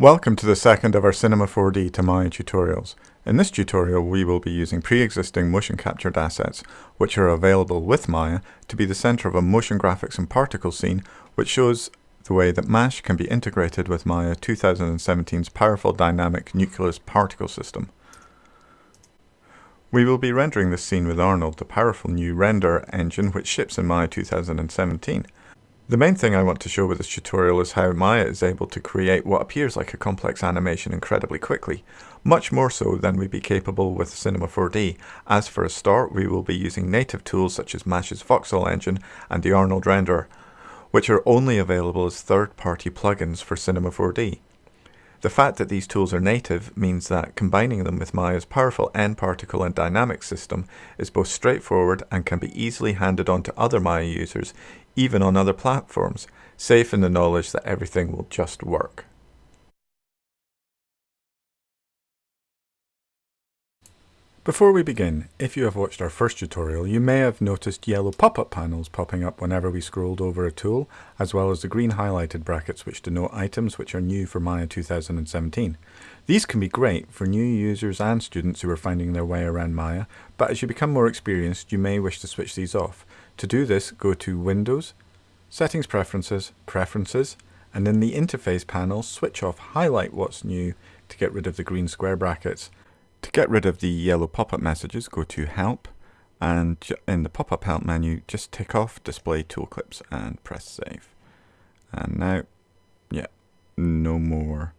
Welcome to the second of our Cinema 4D to Maya tutorials. In this tutorial we will be using pre-existing motion captured assets which are available with Maya to be the center of a motion graphics and particle scene which shows the way that MASH can be integrated with Maya 2017's powerful dynamic nucleus particle system. We will be rendering this scene with Arnold, the powerful new render engine which ships in Maya 2017. The main thing I want to show with this tutorial is how Maya is able to create what appears like a complex animation incredibly quickly, much more so than we'd be capable with Cinema 4D, as for a start we will be using native tools such as Mash's voxel engine and the Arnold renderer, which are only available as third-party plugins for Cinema 4D. The fact that these tools are native means that combining them with Maya's powerful N-particle and dynamic system is both straightforward and can be easily handed on to other Maya users, even on other platforms, safe in the knowledge that everything will just work. Before we begin, if you have watched our first tutorial, you may have noticed yellow pop-up panels popping up whenever we scrolled over a tool, as well as the green highlighted brackets which denote items which are new for Maya 2017. These can be great for new users and students who are finding their way around Maya, but as you become more experienced, you may wish to switch these off. To do this, go to Windows, Settings Preferences, Preferences, and in the Interface panel, switch off Highlight What's New to get rid of the green square brackets to get rid of the yellow pop-up messages, go to Help, and in the pop-up help menu, just tick off Display Toolclips and press Save. And now, yeah, no more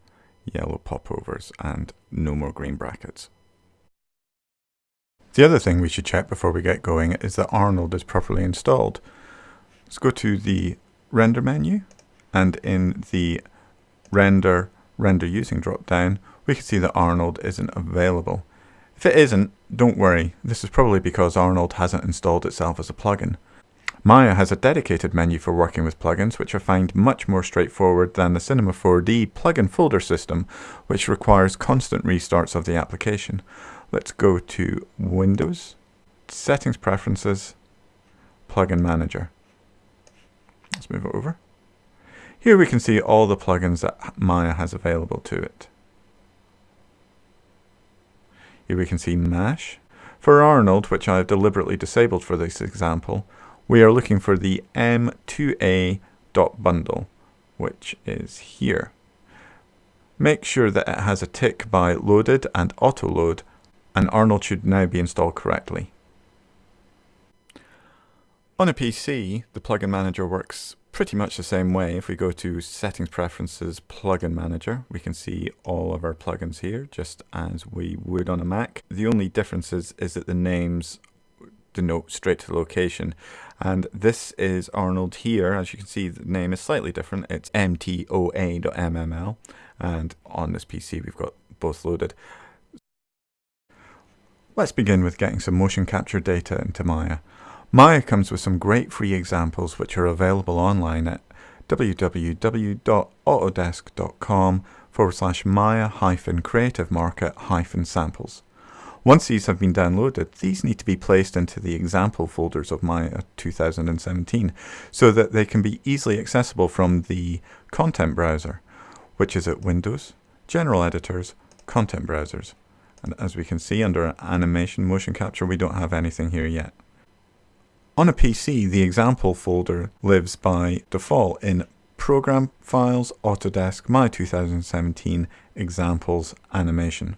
yellow popovers and no more green brackets. The other thing we should check before we get going is that Arnold is properly installed. Let's go to the Render menu, and in the Render Render Using dropdown we can see that Arnold isn't available. If it isn't, don't worry, this is probably because Arnold hasn't installed itself as a plugin. Maya has a dedicated menu for working with plugins which I find much more straightforward than the Cinema 4D plugin folder system which requires constant restarts of the application. Let's go to Windows, Settings Preferences, Plugin Manager. Let's move it over. Here we can see all the plugins that Maya has available to it. Here we can see MASH. For Arnold, which I have deliberately disabled for this example, we are looking for the mtoa.bundle, which is here. Make sure that it has a tick by loaded and auto load, and Arnold should now be installed correctly. On a PC, the plugin manager works pretty much the same way. If we go to Settings Preferences Plugin Manager, we can see all of our plugins here, just as we would on a Mac. The only difference is, is that the names denote straight to the location. And this is Arnold here. As you can see, the name is slightly different. It's mtoa.mll. And on this PC, we've got both loaded. Let's begin with getting some motion capture data into Maya. Maya comes with some great free examples which are available online at www.autodesk.com forward slash Maya hyphen creative market hyphen samples. Once these have been downloaded, these need to be placed into the example folders of Maya 2017 so that they can be easily accessible from the content browser, which is at Windows, General Editors, Content Browsers. And as we can see under Animation Motion Capture, we don't have anything here yet. On a PC, the example folder lives by default in Program Files, Autodesk, Maya 2017, Examples, Animation.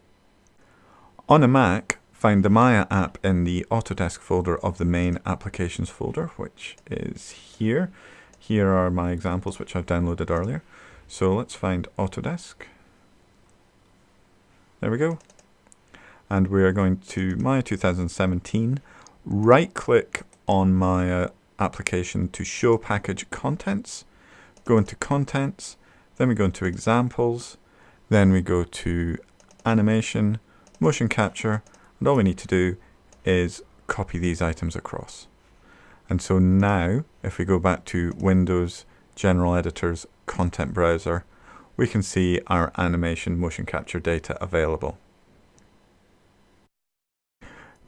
On a Mac, find the Maya app in the Autodesk folder of the main applications folder, which is here. Here are my examples which I've downloaded earlier. So let's find Autodesk. There we go. And we are going to Maya 2017, right click on my application to show package contents, go into contents, then we go into examples, then we go to animation, motion capture, and all we need to do is copy these items across. And so now, if we go back to Windows, General Editors, Content Browser, we can see our animation motion capture data available.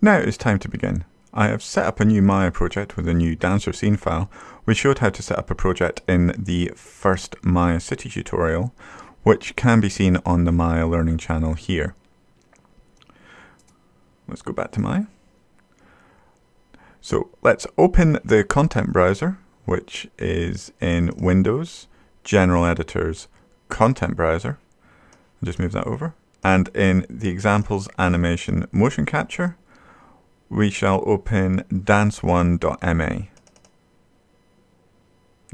Now it's time to begin. I have set up a new Maya project with a new dancer scene file. We showed how to set up a project in the first Maya City tutorial, which can be seen on the Maya Learning channel here. Let's go back to Maya. So let's open the content browser, which is in Windows, General Editors, Content Browser. I'll just move that over. And in the examples animation motion capture, we shall open dance1.ma.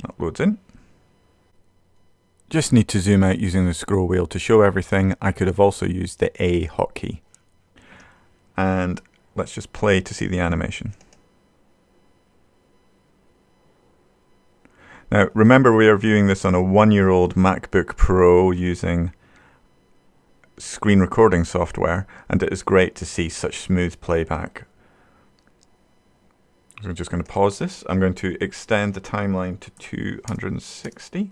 That loads in. Just need to zoom out using the scroll wheel to show everything. I could have also used the A hotkey. And let's just play to see the animation. Now, remember we are viewing this on a one-year-old MacBook Pro using screen recording software, and it is great to see such smooth playback. I'm just going to pause this. I'm going to extend the timeline to 260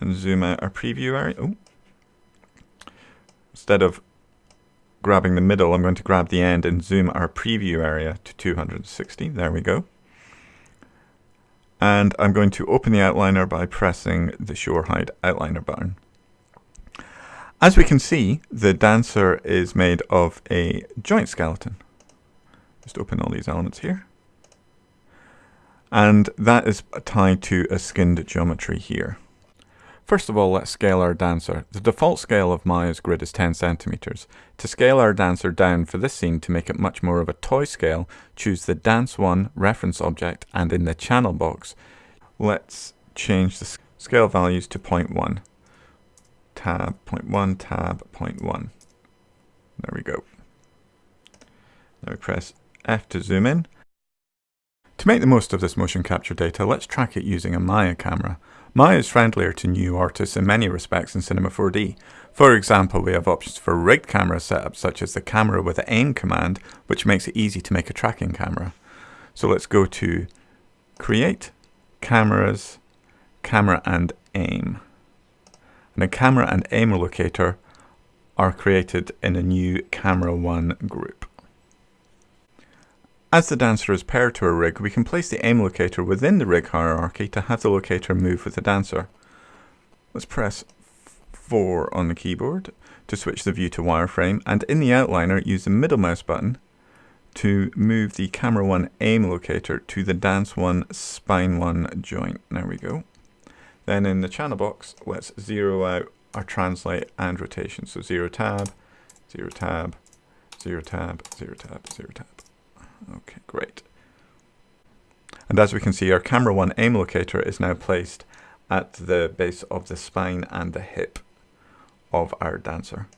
and zoom out our preview area. Oh. Instead of grabbing the middle, I'm going to grab the end and zoom our preview area to 260. There we go. And I'm going to open the outliner by pressing the Show or Hide outliner button. As we can see, the dancer is made of a joint skeleton. Just open all these elements here. And that is tied to a skinned geometry here. First of all, let's scale our dancer. The default scale of Maya's grid is 10 centimeters. To scale our dancer down for this scene to make it much more of a toy scale, choose the Dance 1 reference object and in the channel box, let's change the scale values to 0.1. Tab, 0.1, tab, 0.1. There we go. Now we press F to zoom in. To make the most of this motion capture data, let's track it using a Maya camera. Maya is friendlier to new artists in many respects in Cinema 4D. For example, we have options for rigged camera setups such as the camera with aim command, which makes it easy to make a tracking camera. So let's go to Create, Cameras, Camera and Aim. And a camera and aim locator are created in a new Camera 1 group. As the dancer is paired to a rig, we can place the aim locator within the rig hierarchy to have the locator move with the dancer. Let's press 4 on the keyboard to switch the view to wireframe and in the outliner use the middle mouse button to move the camera 1 aim locator to the dance 1 spine 1 joint. There we go. Then in the channel box, let's zero out our translate and rotation. So 0 tab, 0 tab, 0 tab, 0 tab, 0 tab. Okay, great. And as we can see, our camera one aim locator is now placed at the base of the spine and the hip of our dancer.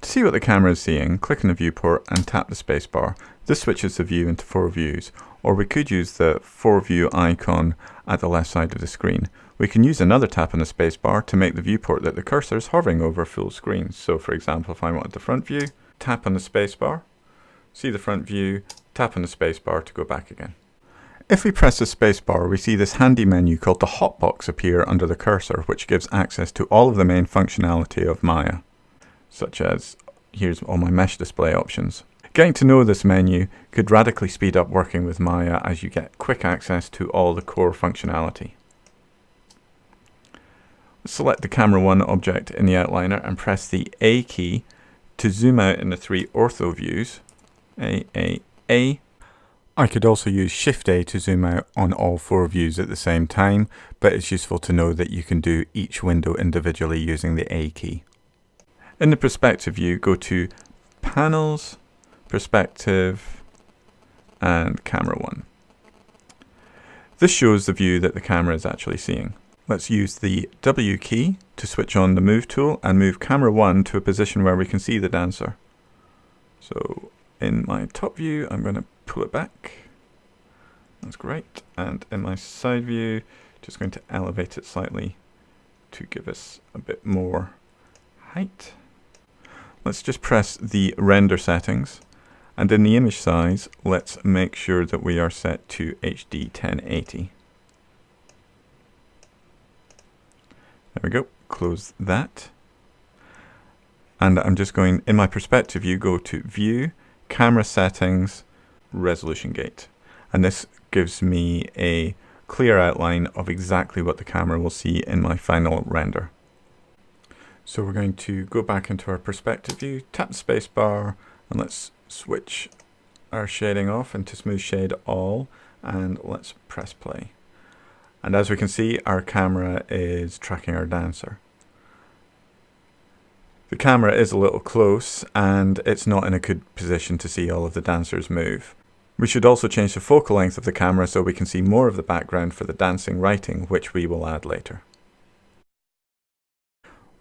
To see what the camera is seeing, click on the viewport and tap the spacebar. This switches the view into four views, or we could use the four view icon at the left side of the screen. We can use another tap on the spacebar to make the viewport that the cursor is hovering over full screen. So for example, if I wanted the front view, tap on the spacebar, see the front view, tap on the spacebar to go back again. If we press the spacebar, we see this handy menu called the hotbox appear under the cursor, which gives access to all of the main functionality of Maya, such as here's all my mesh display options. Getting to know this menu could radically speed up working with Maya as you get quick access to all the core functionality. Select the camera 1 object in the outliner and press the A key to zoom out in the three ortho views a, A, A. I could also use Shift A to zoom out on all four views at the same time, but it's useful to know that you can do each window individually using the A key. In the perspective view, go to Panels, Perspective, and Camera 1. This shows the view that the camera is actually seeing. Let's use the W key to switch on the Move tool and move Camera 1 to a position where we can see the dancer. So in my top view, I'm going to pull it back. That's great. And in my side view, just going to elevate it slightly to give us a bit more height. Let's just press the render settings. And in the image size, let's make sure that we are set to HD 1080. There we go. Close that. And I'm just going, in my perspective view, go to View, camera settings, resolution gate. And this gives me a clear outline of exactly what the camera will see in my final render. So we're going to go back into our perspective view, tap the space bar, and let's switch our shading off into smooth shade all, and let's press play. And as we can see, our camera is tracking our dancer. The camera is a little close and it's not in a good position to see all of the dancers move. We should also change the focal length of the camera so we can see more of the background for the dancing writing, which we will add later.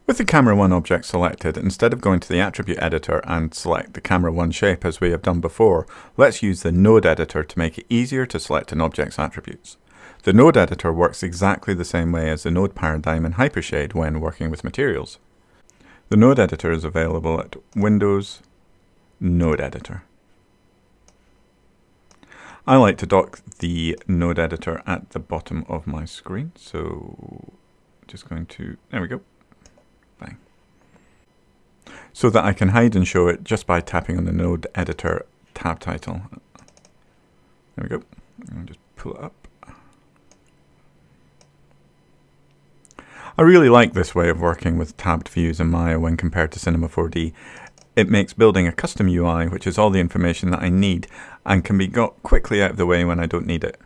With the Camera 1 object selected, instead of going to the attribute editor and select the Camera 1 shape as we have done before, let's use the Node editor to make it easier to select an object's attributes. The Node editor works exactly the same way as the Node paradigm in Hypershade when working with materials. The Node editor is available at Windows, Node editor. I like to dock the Node editor at the bottom of my screen, so just going to, there we go, bang. So that I can hide and show it just by tapping on the Node editor tab title. There we go, just pull it up. I really like this way of working with tabbed views in Maya when compared to Cinema 4D. It makes building a custom UI, which is all the information that I need, and can be got quickly out of the way when I don't need it.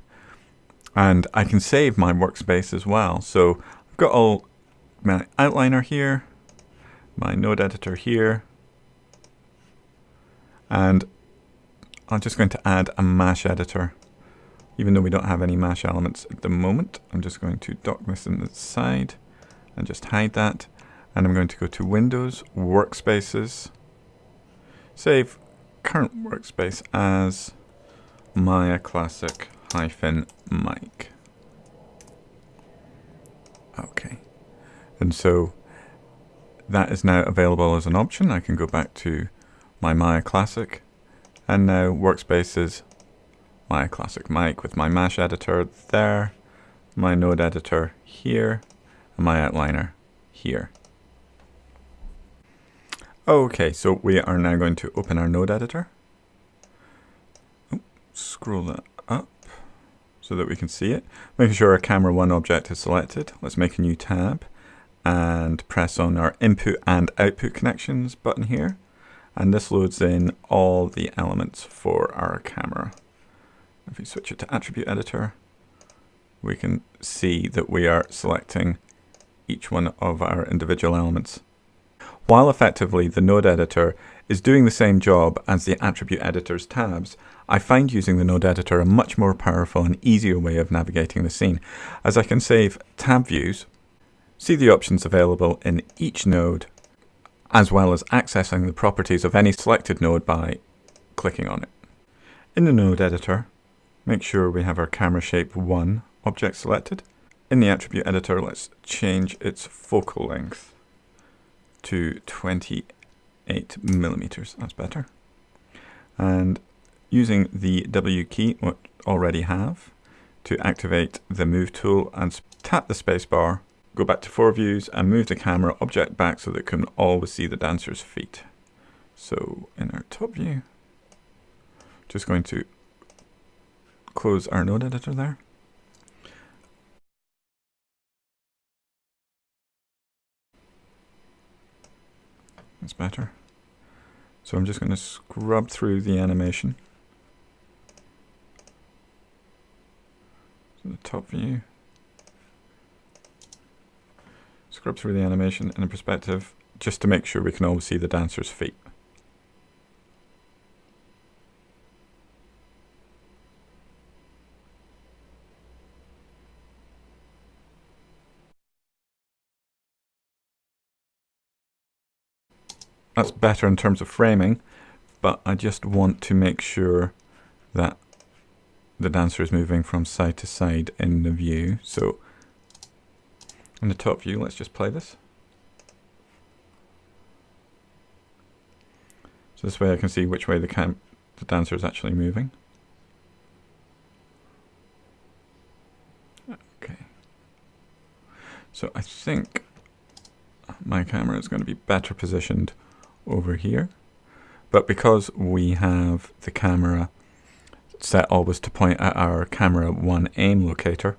And I can save my workspace as well. So I've got all my outliner here, my node editor here, and I'm just going to add a MASH editor. Even though we don't have any MASH elements at the moment, I'm just going to dock this in the side and just hide that. And I'm going to go to Windows, Workspaces, save current workspace as Maya Classic hyphen Mike. Okay. And so that is now available as an option. I can go back to my Maya Classic and now workspaces Maya Classic Mike with my mash editor there, my node editor here, my outliner here. Okay, so we are now going to open our node editor. Scroll that up so that we can see it. Making sure our camera one object is selected. Let's make a new tab and press on our input and output connections button here. And this loads in all the elements for our camera. If we switch it to attribute editor, we can see that we are selecting each one of our individual elements. While effectively the node editor is doing the same job as the attribute editor's tabs, I find using the node editor a much more powerful and easier way of navigating the scene, as I can save tab views, see the options available in each node, as well as accessing the properties of any selected node by clicking on it. In the node editor, make sure we have our camera shape 1 object selected, in the attribute editor, let's change its focal length to 28 millimeters. That's better. And using the W key, what already have, to activate the move tool and tap the spacebar, go back to four views and move the camera object back so that it can always see the dancer's feet. So in our top view, just going to close our node editor there. That's better. So I'm just going to scrub through the animation. So the top view. Scrub through the animation in a perspective just to make sure we can always see the dancer's feet. That's better in terms of framing, but I just want to make sure that the dancer is moving from side to side in the view. So in the top view, let's just play this. So this way I can see which way the, cam the dancer is actually moving. Okay. So I think my camera is going to be better positioned over here. But because we have the camera set always to point at our camera one aim locator,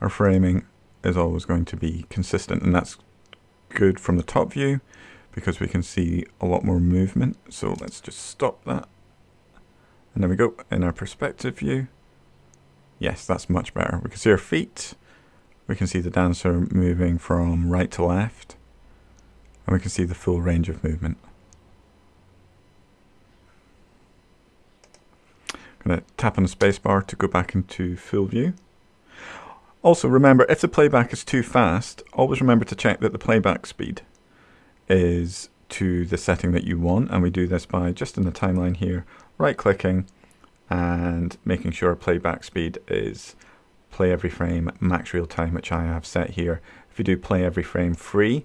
our framing is always going to be consistent and that's good from the top view because we can see a lot more movement. So let's just stop that. And there we go in our perspective view. Yes, that's much better. We can see our feet. We can see the dancer moving from right to left. And we can see the full range of movement. I'm going to tap on the spacebar to go back into full view. Also remember, if the playback is too fast, always remember to check that the playback speed is to the setting that you want. And we do this by just in the timeline here, right clicking and making sure playback speed is play every frame max real time, which I have set here. If you do play every frame free,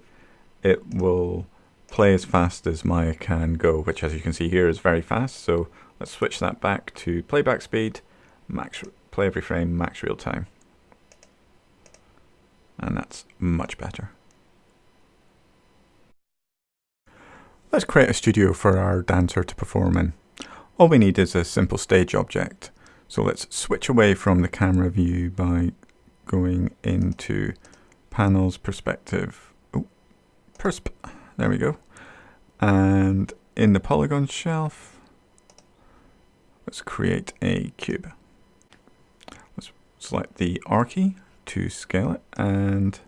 it will play as fast as Maya can go, which as you can see here is very fast. So let's switch that back to playback speed, max play every frame, max real time. And that's much better. Let's create a studio for our dancer to perform in. All we need is a simple stage object. So let's switch away from the camera view by going into panels, perspective, persp, there we go. And in the polygon shelf, let's create a cube. Let's select the R key to scale it and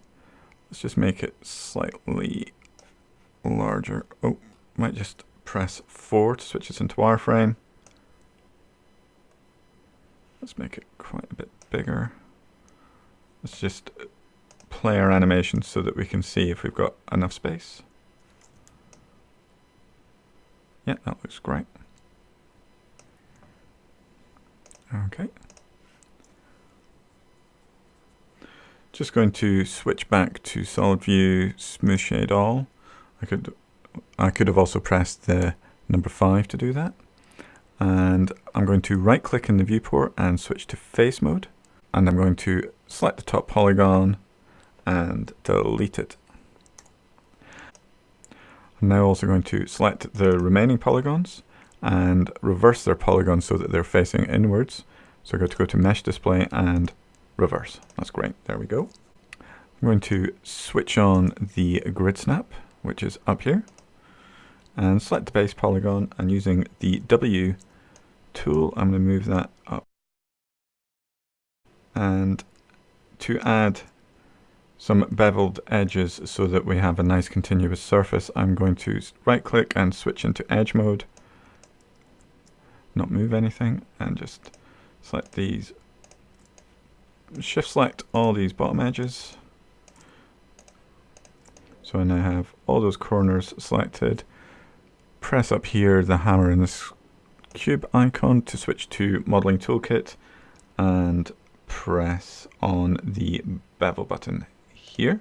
let's just make it slightly larger. Oh, might just press 4 to switch this into wireframe. Let's make it quite a bit bigger. Let's just play our animation so that we can see if we've got enough space. Yeah, that looks great. Okay. Just going to switch back to solid view, smooth shade all. I could I could have also pressed the number 5 to do that. And I'm going to right click in the viewport and switch to face mode. And I'm going to select the top polygon and delete it. I'm now also going to select the remaining polygons and reverse their polygons so that they're facing inwards. So I'm going to go to mesh display and reverse. That's great. There we go. I'm going to switch on the grid snap, which is up here and select the base polygon and using the W tool I'm going to move that up and to add some beveled edges so that we have a nice continuous surface. I'm going to right click and switch into edge mode. Not move anything and just select these. Shift select all these bottom edges. So I now have all those corners selected. Press up here the hammer in this cube icon to switch to modeling toolkit and press on the bevel button here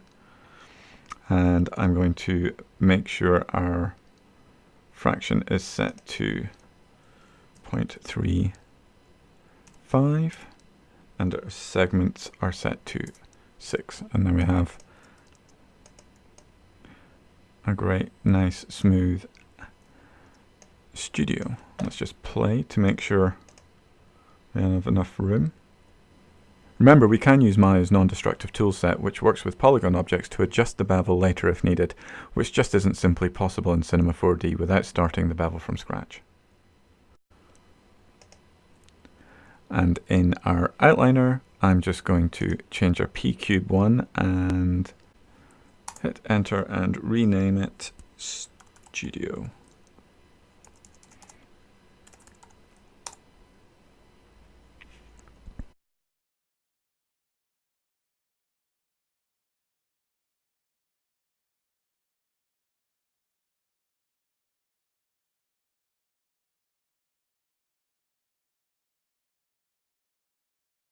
and I'm going to make sure our fraction is set to 0.35 and our segments are set to 6 and then we have a great nice smooth studio. Let's just play to make sure we have enough room. Remember, we can use Maya's non-destructive toolset, which works with polygon objects to adjust the bevel later if needed, which just isn't simply possible in Cinema 4D without starting the bevel from scratch. And in our outliner, I'm just going to change our P-cube 1 and hit enter and rename it Studio.